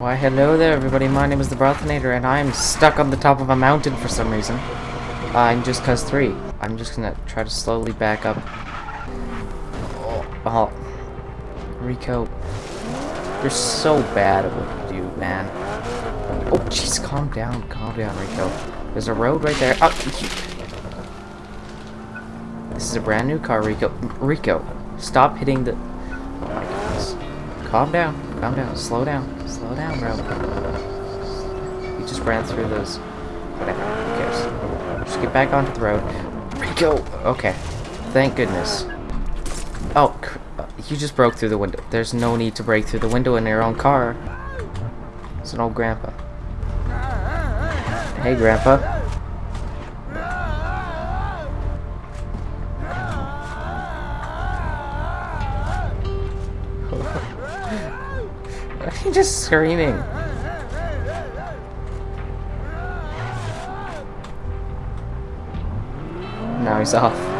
Why hello there everybody, my name is the Brothinator and I'm stuck on the top of a mountain for some reason. Uh, I'm just cause 3. I'm just gonna try to slowly back up. Oh, oh. Rico. You're so bad at what you do, man. Oh jeez, calm down, calm down Rico. There's a road right there. Oh, this is a brand new car, Rico. Rico, stop hitting the... Oh my goodness. Calm down, calm down, slow down. Slow down, bro. You just ran through those. Whatever, who cares? Just get back onto the road. Rico! Okay. Thank goodness. Oh, uh, you just broke through the window. There's no need to break through the window in your own car. It's an old grandpa. Hey, grandpa. He's just screaming. Now he's off.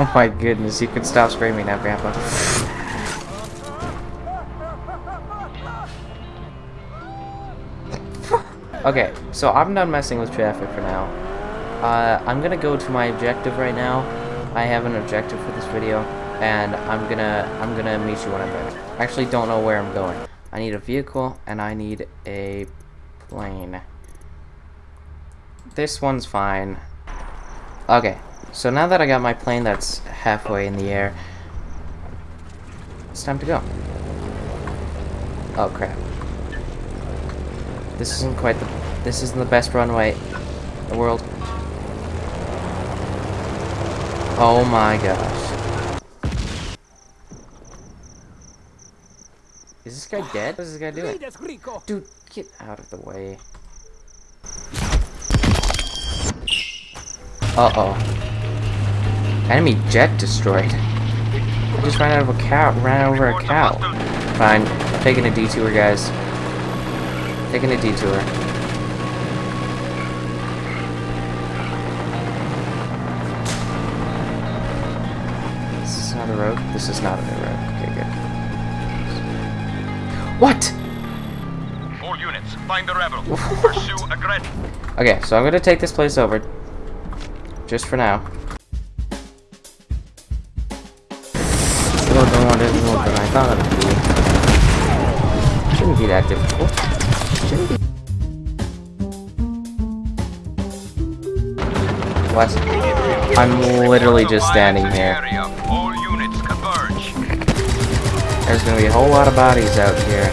Oh my goodness, you can stop screaming now, Grandpa. okay, so I'm done messing with traffic for now. Uh, I'm gonna go to my objective right now. I have an objective for this video, and I'm gonna I'm gonna meet you when I'm there. I actually don't know where I'm going. I need a vehicle, and I need a plane. This one's fine. Okay, so now that I got my plane that's halfway in the air, it's time to go. Oh crap. This isn't quite the this isn't the best runway in the world. Oh my gosh. Is this guy dead? What is this guy doing? Dude, get out of the way. Uh-oh. Enemy jet destroyed. I just ran out of a cow. Ran over a cow. Fine. I'm taking a detour, guys. Taking a detour. Road? This is not a new road. Okay, good. What? All units, find the rebel. Pursue aggressive. Okay, so I'm gonna take this place over. Just for now. Still don't want it more than I thought it would be. Shouldn't be that difficult. Shouldn't be. What? I'm literally just standing here. There's gonna be a whole lot of bodies out here.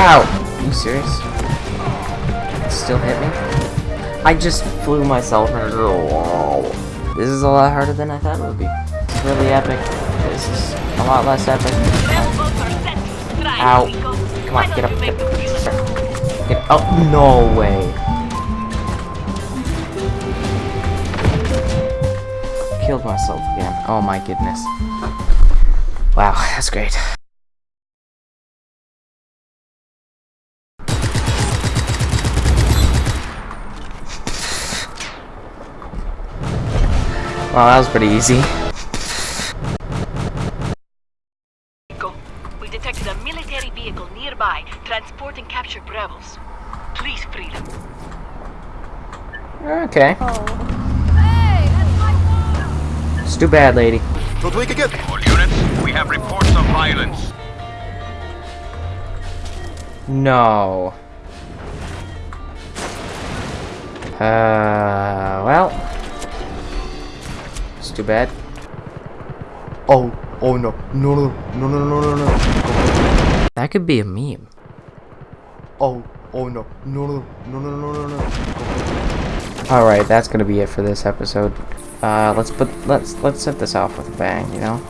Ow! Are you serious? Still hit me? I just flew myself into the wall. This is a lot harder than I thought it would be. It's really epic. This is a lot less epic. Ow. Come on, get up. Get, get up. Oh, no way. Killed myself again. Oh my goodness. Wow, that's great. Wow, that was pretty easy. We detected a military vehicle nearby, transporting captured rebels. Please free them. Okay. Oh. It's too bad, lady. Don't wake again. All units, we have reports of violence. No. Uh, well. It's too bad. Oh, oh no. No, no, no, no, no, no, no. That could be a meme. Oh, oh no. No, no, no, no, no, no, no. Alright, that's gonna be it for this episode. Uh, let's put let's let's set this off with a bang, you know.